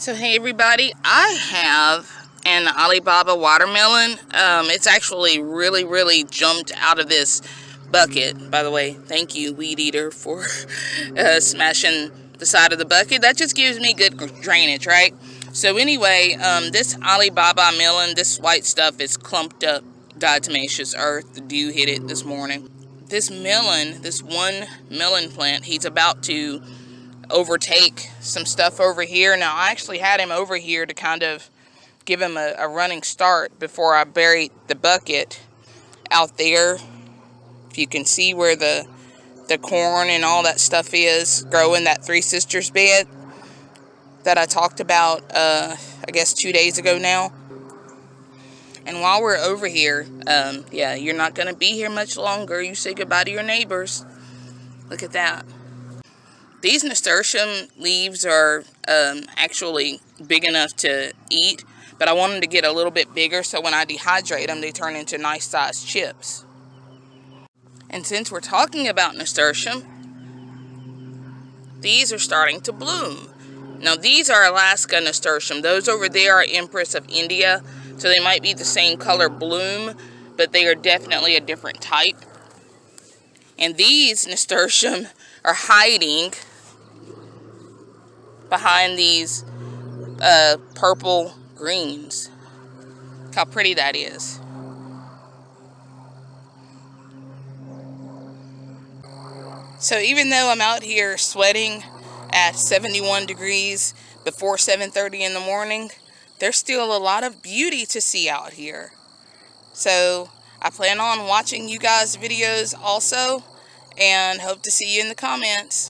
So hey everybody, I have an Alibaba watermelon. Um, it's actually really, really jumped out of this bucket. By the way, thank you, Weed Eater, for uh, smashing the side of the bucket. That just gives me good drainage, right? So anyway, um, this Alibaba melon, this white stuff is clumped up diatomaceous earth. The dew hit it this morning. This melon, this one melon plant, he's about to overtake some stuff over here. Now, I actually had him over here to kind of give him a, a running start before I buried the bucket out there. If you can see where the the corn and all that stuff is growing that Three Sisters bed that I talked about, uh, I guess, two days ago now. And while we're over here, um, yeah, you're not going to be here much longer. You say goodbye to your neighbors. Look at that. These nasturtium leaves are um, actually big enough to eat, but I want them to get a little bit bigger so when I dehydrate them, they turn into nice sized chips. And since we're talking about nasturtium, these are starting to bloom. Now these are Alaska nasturtium. Those over there are Empress of India, so they might be the same color bloom, but they are definitely a different type. And these nasturtium are hiding behind these uh, purple greens. Look how pretty that is. So even though I'm out here sweating at 71 degrees before 7.30 in the morning, there's still a lot of beauty to see out here. So I plan on watching you guys' videos also and hope to see you in the comments.